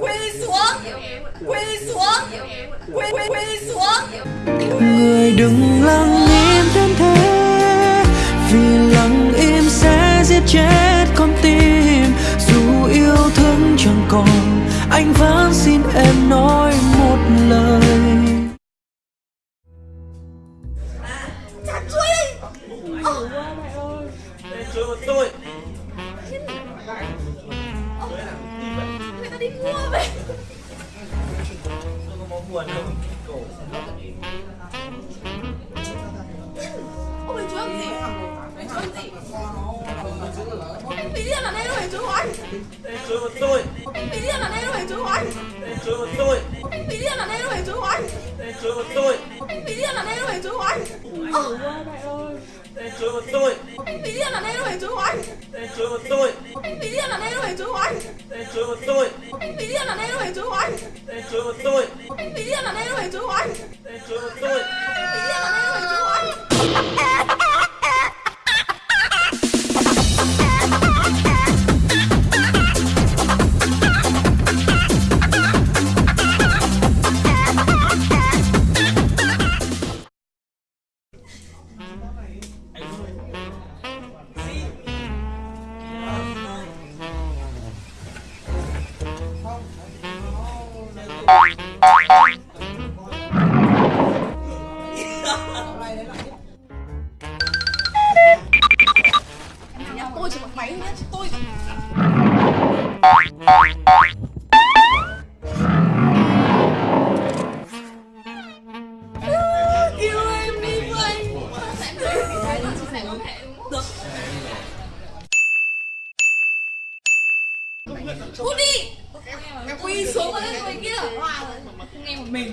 quỳ xuống. Quỳ xuống. Quỳ quỳ xuống. Người đừng lắng nói một lời chặt chuối ờ. Chơi một tôi người ta đi mua về Không có buồn đâu Cổ Ôi ấy chú làm gì anh chú làm gì anh tí điên là đây đâu phải chú đây chơi một tôi. Anh tí điên là đây đâu phải chú của anh Đây chơi một tôi. Anh tí điên là đây đâu phải chú của anh Đây chơi một tôi. Anh tí điên là đây đâu phải chú của anh ờ. Đây chơi một tôi. Anh tí điên là đây đâu phải chú của anh Đây chơi một tôi. Anh tí điên là đây đâu phải chú của anh Đây chơi một tôi. Anh tí điên là đây đâu phải chú của anh Đây chơi một tôi. Anh tí điên là đây đâu phải chú của anh Đây chơi một tôi Cút đi. Quỳ xuống đây rồi kia Nghe một mình